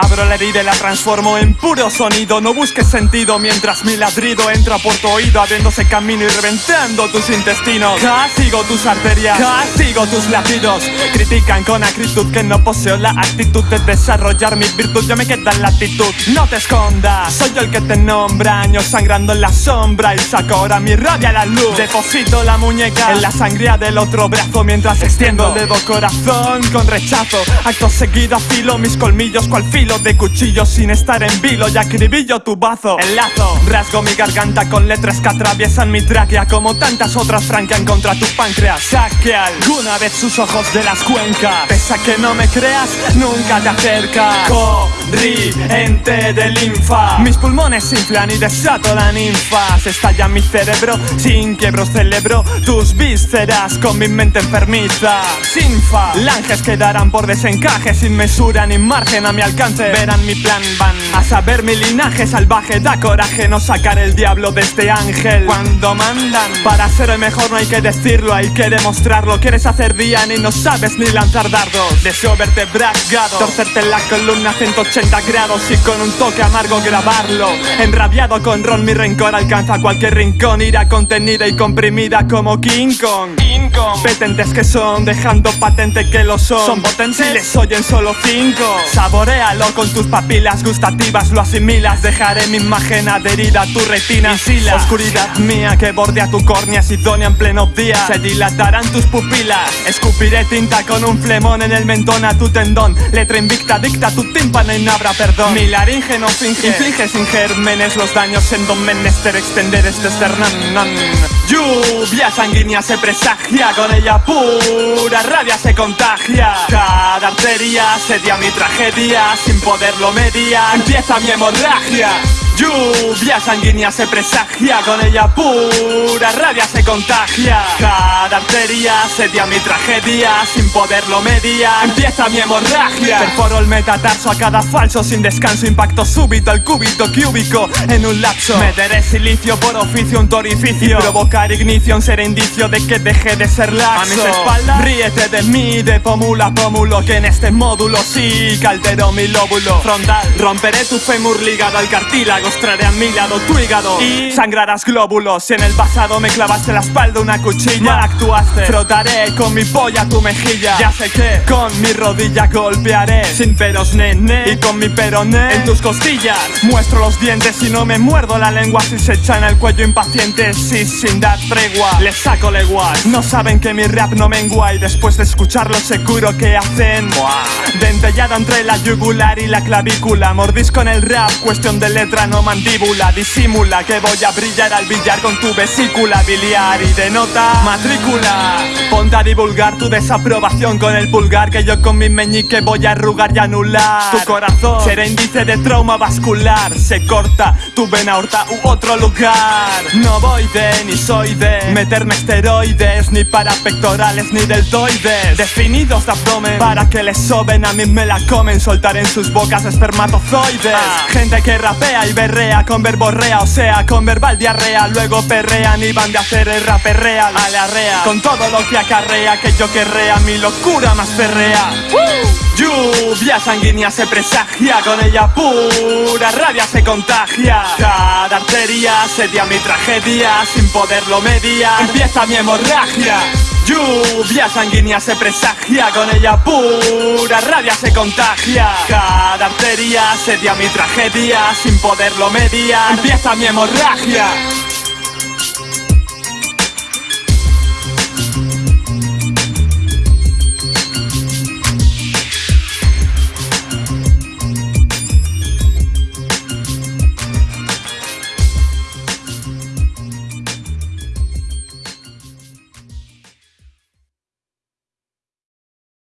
Ignoro la herida y la transformo en puro sonido. No busques sentido mientras mi ladrido entra por tu oído Abriéndose camino y reventando tus intestinos. Castigo tus arterias, castigo tus latidos. Critican con acritud que no poseo la actitud de desarrollar mi virtud. Yo me queda la actitud, no te escondas. Soy yo el que te nombra, años sangrando en la sombra. Y saco ahora mi rabia a la luz. Deposito la muñeca en la sangría del otro brazo Mientras extiendo el dedo corazón con rechazo. Acto seguido afilo mis colmillos cual filo de cuchillo Sin estar en vilo. Y acribillo tu bazo. Enlazo, rasgo mi garganta con letras que atraviesan mi tráquea Como tantas otras franquean contra tu páncreas. Saque alguna vez sus ojos de las cuencas. Pese a que no me creas, nunca te acercas Corriente de linfa. Mis pulmones inflan y desato la ninfa. Se estalla mi cerebro, sin quiebro celebro Tus vísceras con mi mente enfermiza. Sinfa, langes quedarán por desencaje Sin mesura ni margen a mi alcance. Verán mi plan, van a saber mi linaje salvaje. Da coraje no sacar el diablo de este ángel. Cuando mandan Para ser el mejor no hay que decirlo, hay que demostrarlo. Quieres hacer día y no sabes ni lanzar dardos Deseo verte bragado Torcerte la columna 180 grados Y con un toque amargo grabarlo. Enrabiado con ron mi rencor alcanza cualquier rincón. Ira contenida y comprimida como King Kong. Petentes que son, dejando patente que lo son. Son potentes. Si les oyen solo cinco. Saborealo con tus papilas gustativas Lo asimilas, dejaré mi imagen adherida a tu retina. Y la oscuridad mía que bordea tu córnea Sidonia en pleno día. Se dilatarán tus pupilas. Escupiré tinta con un flemón en el mentón a tu tendón. Letra invicta dicta tu tímpano y no habrá perdón. Mi laringe no finge, inflige sin gérmenes Los daños en don menester extender este esternón. Lluvia sanguínea se presagia Con ella pura rabia se contagia. Cada arteria sedia mi tragedia Sin poderlo media. Empieza mi hemorragia Lluvia sanguínea se presagia Con ella pura rabia se contagia. Cada arteria sedia mi tragedia Sin poderlo media empieza mi hemorragia. Perforo el metatarso a cada falso Sin descanso, impacto súbito El cúbito cúbico en un lapso. Meteré silicio por oficio un torificio. Y provocar ignición será indicio de que deje de ser laxo. A mis espaldas. Ríete de mí De pómulo a pómulo Que en este módulo sí calderó mi lóbulo frontal. Romperé tu fémur ligado al cartílago Mostraré a mi lado tu hígado. Y sangrarás glóbulos. Si en el pasado me clavaste la espalda una cuchilla. Mal actuaste. Frotaré con mi polla tu mejilla. Ya sé que con mi rodilla golpearé. Sin peros nene. Y con mi peroné En tus costillas. Muestro los dientes y no me muerdo la lengua. Si se echan el cuello impacientes Y sin dar tregua. Les saco leguas. No saben que mi rap no mengua. Y después de escucharlo seguro que hacen. Dentellado entre la yugular y la clavícula. Mordisco en el rap. Cuestión de letra no mandíbula Disimula que voy a brillar al billar con tu vesícula biliar Y denota matrícula. Ponte a divulgar tu desaprobación con el pulgar Que yo con mi meñique voy a arrugar y anular. Tu corazón será índice de trauma vascular. Se corta tu vena aorta u otro lugar. No voy de ni soy de meterme esteroides Ni para pectorales ni deltoides. Definidos de abdomen para que les soben A mí me la comen. Soltar en sus bocas espermatozoides. Gente que rapea y berrea con verborrea O sea, con verbal diarrea. Luego perrean y van de hacer el raper real. A la rea Con todo lo que acarrea que yo querrea Mi locura más perrea Lluvia sanguínea se presagia Con ella pura rabia se contagia. Cada arteria sedia mi tragedia Sin poderlo media empieza mi hemorragia Lluvia sanguínea se presagia Con ella pura rabia se contagia. Cada arteria sedia mi tragedia Sin poderlo media empieza mi hemorragia